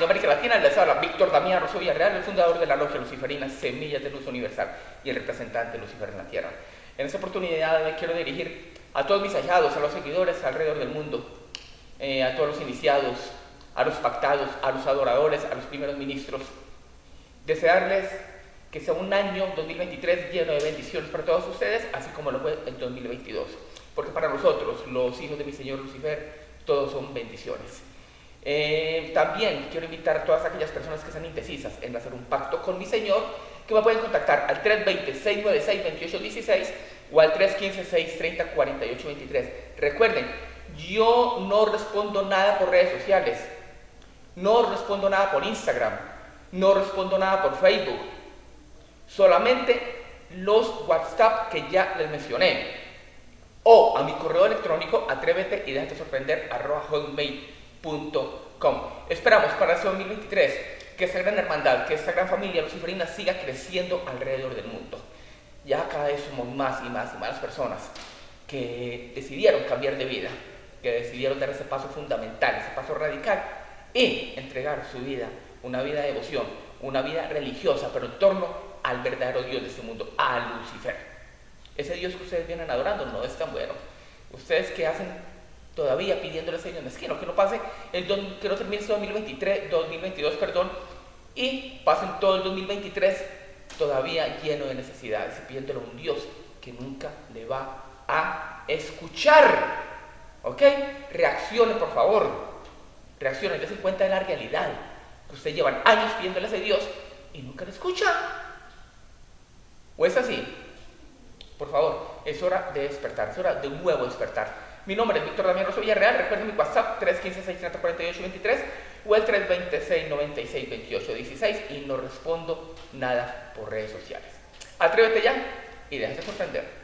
de América Latina, les habla Víctor Damián Rosso Villarreal, el fundador de la Logia Luciferina Semillas de Luz Universal y el representante de Lucifer en la Tierra. En esta oportunidad me quiero dirigir a todos mis hallados, a los seguidores alrededor del mundo, eh, a todos los iniciados, a los pactados, a los adoradores, a los primeros ministros. Desearles que sea un año 2023 lleno de bendiciones para todos ustedes, así como lo fue el 2022. Porque para nosotros, los hijos de mi Señor Lucifer, todos son bendiciones. Eh, también quiero invitar a todas aquellas personas que están indecisas en hacer un pacto con mi Señor, que me pueden contactar al 320-696-2816 o al 315-630-4823. Recuerden, yo no respondo nada por redes sociales, no respondo nada por Instagram, no respondo nada por Facebook, solamente los WhatsApp que ya les mencioné o a mi correo electrónico atrévete y déjate sorprender arroba hotmail.com. Esperamos para este 2023 que esta gran hermandad, que esta gran familia luciferina siga creciendo alrededor del mundo. Ya cada vez somos más y más y más personas que decidieron cambiar de vida, que decidieron dar ese paso fundamental, ese paso radical y entregar su vida, una vida de devoción, una vida religiosa, pero en torno al verdadero Dios de este mundo, a Lucifer. Ese Dios que ustedes vienen adorando no es tan bueno. Ustedes que hacen todavía pidiéndole a Señor Mezquino que no pase el que no termine este 2023, 2022, perdón, y pasen todo el 2023 todavía lleno de necesidades y pidiéndole a un Dios que nunca le va a escuchar. ¿Ok? Reaccione, por favor. Reaccione, dése cuenta de la realidad. Que ustedes llevan años pidiéndole a Dios y nunca le escucha. ¿O es así? Por favor, es hora de despertar, es hora de un nuevo despertar. Mi nombre es Víctor Damián Rosso Villarreal, recuerden mi WhatsApp 315-630-4823 o el 326-96-2816 y no respondo nada por redes sociales. Atrévete ya y déjate sorprender.